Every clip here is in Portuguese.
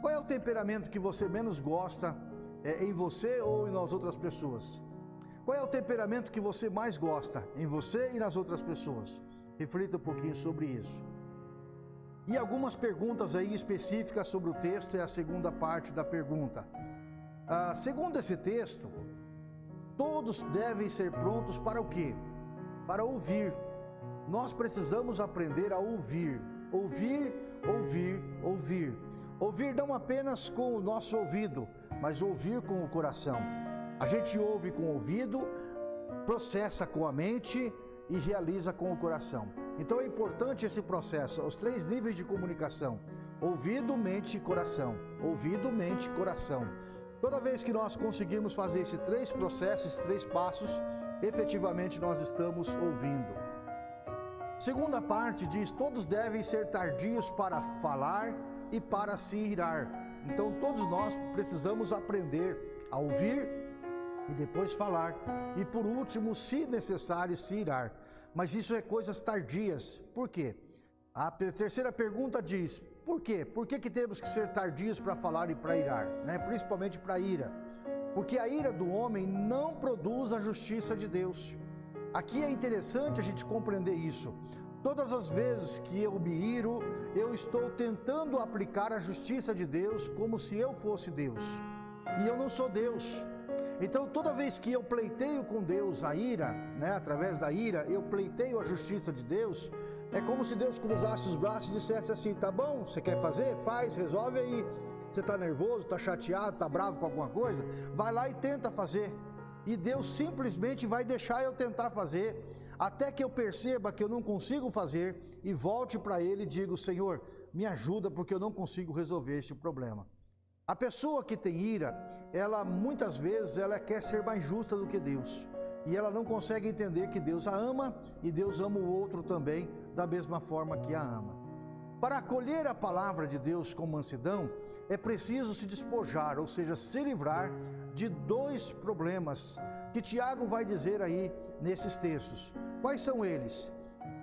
Qual é o temperamento que você menos gosta é, em você ou nas outras pessoas? Qual é o temperamento que você mais gosta em você e nas outras pessoas? Reflita um pouquinho sobre isso. E algumas perguntas aí específicas sobre o texto é a segunda parte da pergunta. Ah, segundo esse texto, todos devem ser prontos para o quê? Para ouvir. Nós precisamos aprender a ouvir. Ouvir, ouvir, ouvir. Ouvir não apenas com o nosso ouvido, mas ouvir com o coração. A gente ouve com o ouvido, processa com a mente e realiza com o coração. Então é importante esse processo, os três níveis de comunicação: ouvido, mente e coração. Ouvido, mente e coração. Toda vez que nós conseguirmos fazer esses três processos, três passos, efetivamente nós estamos ouvindo. Segunda parte diz: todos devem ser tardios para falar e para se irar. Então todos nós precisamos aprender a ouvir e depois falar, e por último, se necessário, se irar. Mas isso é coisas tardias. Por quê? A terceira pergunta diz: por quê? Por que, que temos que ser tardios para falar e para irar? Né? Principalmente para ira. Porque a ira do homem não produz a justiça de Deus. Aqui é interessante a gente compreender isso. Todas as vezes que eu me iro, eu estou tentando aplicar a justiça de Deus como se eu fosse Deus. E eu não sou Deus. Então, toda vez que eu pleiteio com Deus a ira, né, através da ira, eu pleiteio a justiça de Deus, é como se Deus cruzasse os braços e dissesse assim: tá bom, você quer fazer? Faz, resolve aí. Você está nervoso, está chateado, está bravo com alguma coisa? Vai lá e tenta fazer. E Deus simplesmente vai deixar eu tentar fazer, até que eu perceba que eu não consigo fazer e volte para Ele e digo: Senhor, me ajuda porque eu não consigo resolver este problema. A pessoa que tem ira, ela muitas vezes ela quer ser mais justa do que Deus. E ela não consegue entender que Deus a ama e Deus ama o outro também da mesma forma que a ama. Para acolher a palavra de Deus com mansidão, é preciso se despojar, ou seja, se livrar de dois problemas que Tiago vai dizer aí nesses textos. Quais são eles?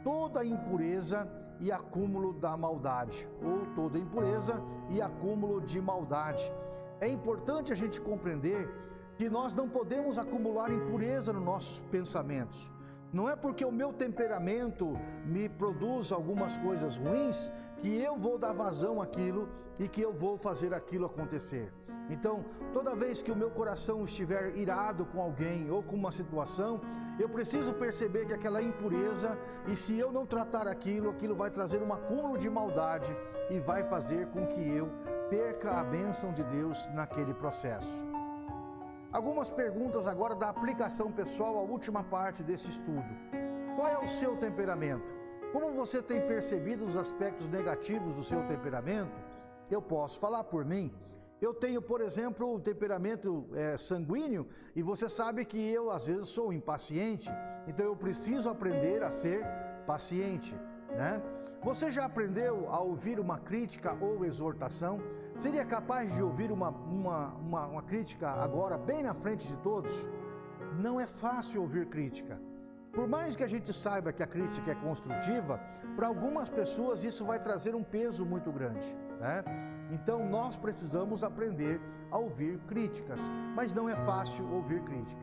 Toda impureza e acúmulo da maldade, ou toda impureza e acúmulo de maldade. É importante a gente compreender que nós não podemos acumular impureza nos nossos pensamentos. Não é porque o meu temperamento me produz algumas coisas ruins que eu vou dar vazão àquilo e que eu vou fazer aquilo acontecer. Então, toda vez que o meu coração estiver irado com alguém ou com uma situação, eu preciso perceber que aquela impureza e se eu não tratar aquilo, aquilo vai trazer um acúmulo de maldade e vai fazer com que eu perca a bênção de Deus naquele processo. Algumas perguntas agora da aplicação pessoal à última parte desse estudo. Qual é o seu temperamento? Como você tem percebido os aspectos negativos do seu temperamento? Eu posso falar por mim. Eu tenho, por exemplo, um temperamento é, sanguíneo e você sabe que eu às vezes sou impaciente, então eu preciso aprender a ser paciente. Né? Você já aprendeu a ouvir uma crítica ou exortação? Seria capaz de ouvir uma, uma, uma, uma crítica agora, bem na frente de todos? Não é fácil ouvir crítica. Por mais que a gente saiba que a crítica é construtiva, para algumas pessoas isso vai trazer um peso muito grande. Né? Então nós precisamos aprender a ouvir críticas, mas não é fácil ouvir crítica.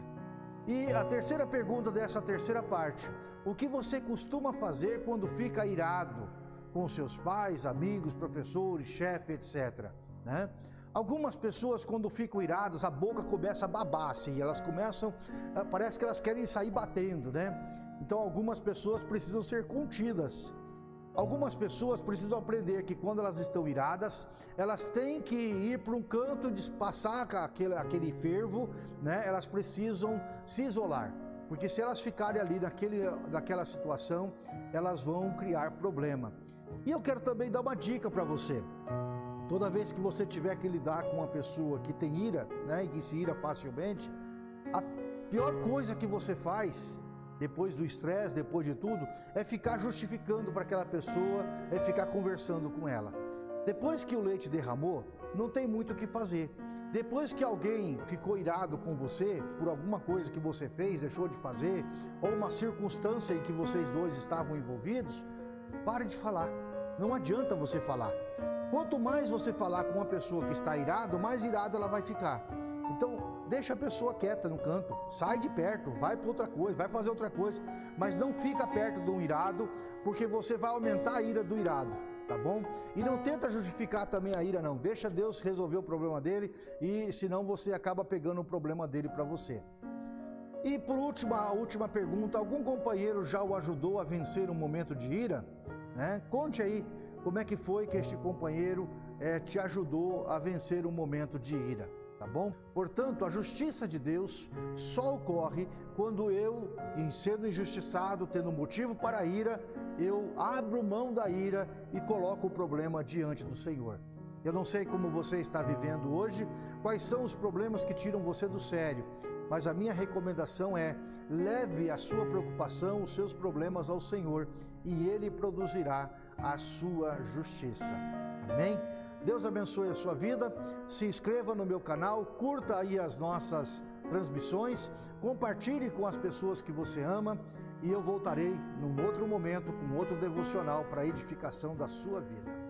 E a terceira pergunta dessa terceira parte: o que você costuma fazer quando fica irado com seus pais, amigos, professores, chefe, etc. Né? Algumas pessoas, quando ficam iradas, a boca começa a babar, assim, elas começam, ah, parece que elas querem sair batendo, né? Então, algumas pessoas precisam ser contidas. Algumas pessoas precisam aprender que quando elas estão iradas, elas têm que ir para um canto, passar aquele, aquele fervo, né? elas precisam se isolar. Porque se elas ficarem ali naquele, naquela situação, elas vão criar problema. E eu quero também dar uma dica para você. Toda vez que você tiver que lidar com uma pessoa que tem ira, né, e que se ira facilmente, a pior coisa que você faz depois do estresse, depois de tudo, é ficar justificando para aquela pessoa, é ficar conversando com ela. Depois que o leite derramou, não tem muito o que fazer. Depois que alguém ficou irado com você por alguma coisa que você fez, deixou de fazer, ou uma circunstância em que vocês dois estavam envolvidos, pare de falar. Não adianta você falar. Quanto mais você falar com uma pessoa que está irado, mais irada ela vai ficar. Então, deixa a pessoa quieta no canto, sai de perto, vai para outra coisa, vai fazer outra coisa, mas não fica perto de um irado, porque você vai aumentar a ira do irado, tá bom? E não tenta justificar também a ira não, deixa Deus resolver o problema dele e senão você acaba pegando o problema dele para você. E por último, a última pergunta, algum companheiro já o ajudou a vencer um momento de ira? Né? Conte aí como é que foi que este companheiro é, te ajudou a vencer um momento de ira tá bom? Portanto, a justiça de Deus só ocorre quando eu, em sendo injustiçado, tendo motivo para a ira, eu abro mão da ira e coloco o problema diante do Senhor. Eu não sei como você está vivendo hoje, quais são os problemas que tiram você do sério, mas a minha recomendação é: leve a sua preocupação, os seus problemas ao Senhor e Ele produzirá a sua justiça. Amém? Deus abençoe a sua vida. Se inscreva no meu canal, curta aí as nossas transmissões, compartilhe com as pessoas que você ama e eu voltarei num outro momento com outro devocional para edificação da sua vida.